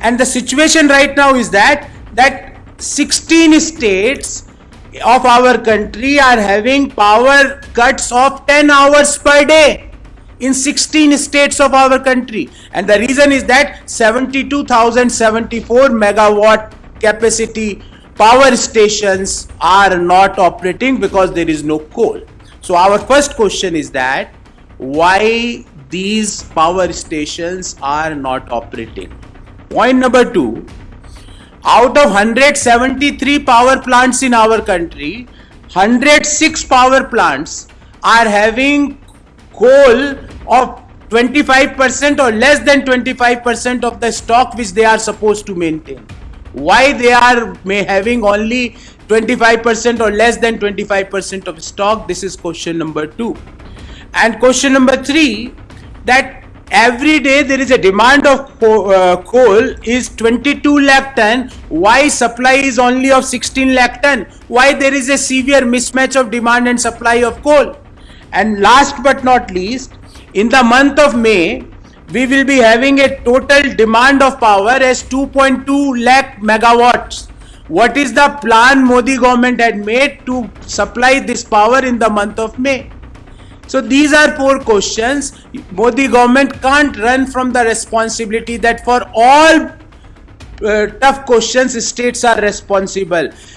and the situation right now is that that 16 states of our country are having power cuts of 10 hours per day in 16 states of our country. And the reason is that 72074 megawatt capacity power stations are not operating because there is no coal. So our first question is that why these power stations are not operating point number 2 out of 173 power plants in our country 106 power plants are having coal of 25% or less than 25% of the stock which they are supposed to maintain. Why they are may having only 25% or less than 25% of stock? This is question number 2 and question number 3 that every day there is a demand of uh, coal is 22 lakh ton. Why supply is only of 16 lakh ton? Why there is a severe mismatch of demand and supply of coal? And last but not least in the month of may we will be having a total demand of power as 2.2 lakh megawatts. What is the plan modi government had made to supply this power in the month of may so these are four questions. Modi government can't run from the responsibility that for all uh, tough questions states are responsible.